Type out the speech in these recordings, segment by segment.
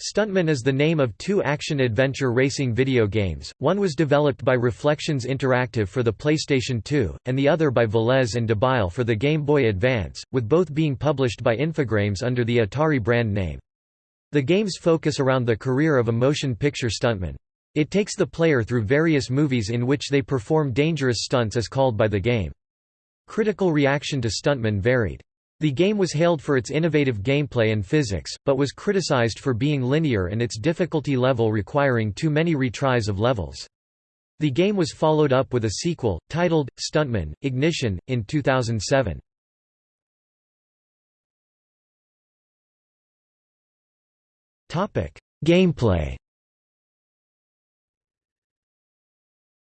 Stuntman is the name of two action-adventure racing video games, one was developed by Reflections Interactive for the PlayStation 2, and the other by Velez and Dubail for the Game Boy Advance, with both being published by Infogrames under the Atari brand name. The games focus around the career of a motion picture stuntman. It takes the player through various movies in which they perform dangerous stunts as called by the game. Critical reaction to Stuntman varied. The game was hailed for its innovative gameplay and physics, but was criticized for being linear and its difficulty level requiring too many retries of levels. The game was followed up with a sequel, titled, Stuntman, Ignition, in 2007. Gameplay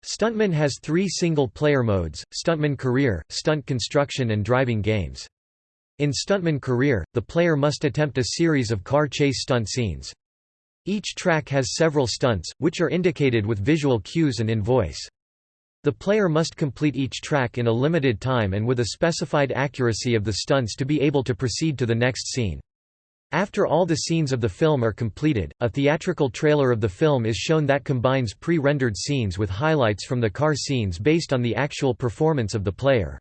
Stuntman has three single-player modes, Stuntman Career, Stunt Construction and Driving Games. In Stuntman Career, the player must attempt a series of car chase stunt scenes. Each track has several stunts, which are indicated with visual cues and in voice. The player must complete each track in a limited time and with a specified accuracy of the stunts to be able to proceed to the next scene. After all the scenes of the film are completed, a theatrical trailer of the film is shown that combines pre-rendered scenes with highlights from the car scenes based on the actual performance of the player.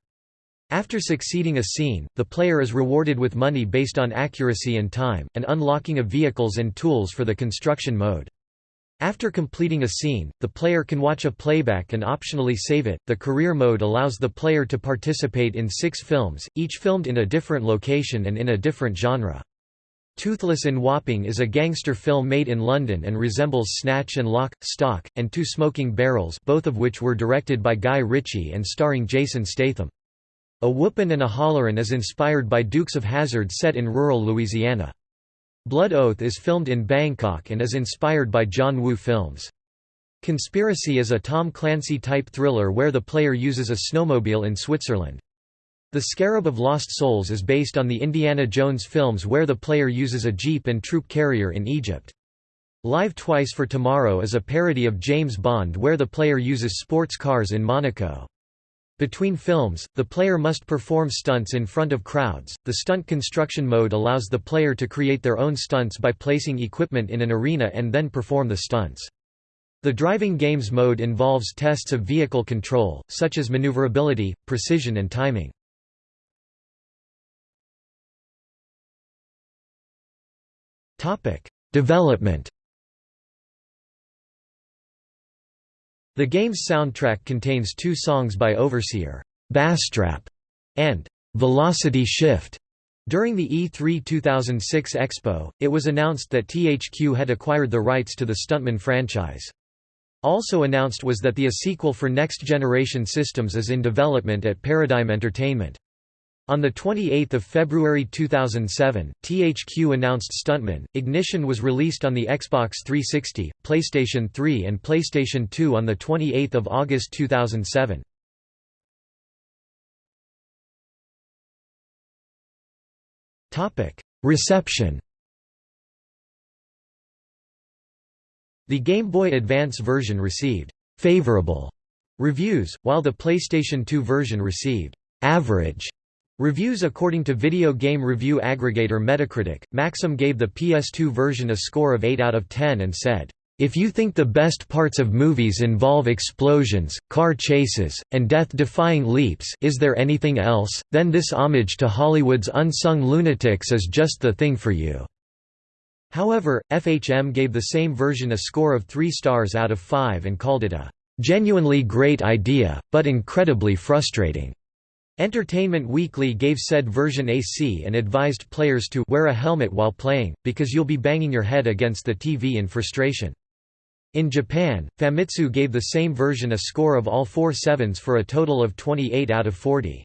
After succeeding a scene, the player is rewarded with money based on accuracy and time, and unlocking of vehicles and tools for the construction mode. After completing a scene, the player can watch a playback and optionally save it. The career mode allows the player to participate in six films, each filmed in a different location and in a different genre. Toothless in Wapping is a gangster film made in London and resembles Snatch and Lock, Stock, and Two Smoking Barrels both of which were directed by Guy Ritchie and starring Jason Statham. A Whoopin' and a Hollerin' is inspired by Dukes of Hazzard set in rural Louisiana. Blood Oath is filmed in Bangkok and is inspired by John Woo films. Conspiracy is a Tom Clancy-type thriller where the player uses a snowmobile in Switzerland. The Scarab of Lost Souls is based on the Indiana Jones films where the player uses a jeep and troop carrier in Egypt. Live Twice for Tomorrow is a parody of James Bond where the player uses sports cars in Monaco. Between films, the player must perform stunts in front of crowds. The stunt construction mode allows the player to create their own stunts by placing equipment in an arena and then perform the stunts. The driving games mode involves tests of vehicle control, such as maneuverability, precision and timing. Development The game's soundtrack contains two songs by Overseer, Basstrap, and Velocity Shift. During the E3 2006 Expo, it was announced that THQ had acquired the rights to the Stuntman franchise. Also announced was that the a sequel for next-generation systems is in development at Paradigm Entertainment. On 28 February 2007, THQ announced Stuntman. Ignition was released on the Xbox 360, PlayStation 3 and PlayStation 2 on 28 August 2007. Reception The Game Boy Advance version received «favorable» reviews, while the PlayStation 2 version received «average» Reviews According to video game review aggregator Metacritic, Maxim gave the PS2 version a score of 8 out of 10 and said, "...if you think the best parts of movies involve explosions, car chases, and death-defying leaps is there anything else, then this homage to Hollywood's unsung lunatics is just the thing for you." However, FHM gave the same version a score of 3 stars out of 5 and called it a "...genuinely great idea, but incredibly frustrating." Entertainment Weekly gave said version a C and advised players to wear a helmet while playing, because you'll be banging your head against the TV in frustration. In Japan, Famitsu gave the same version a score of all four sevens for a total of 28 out of 40.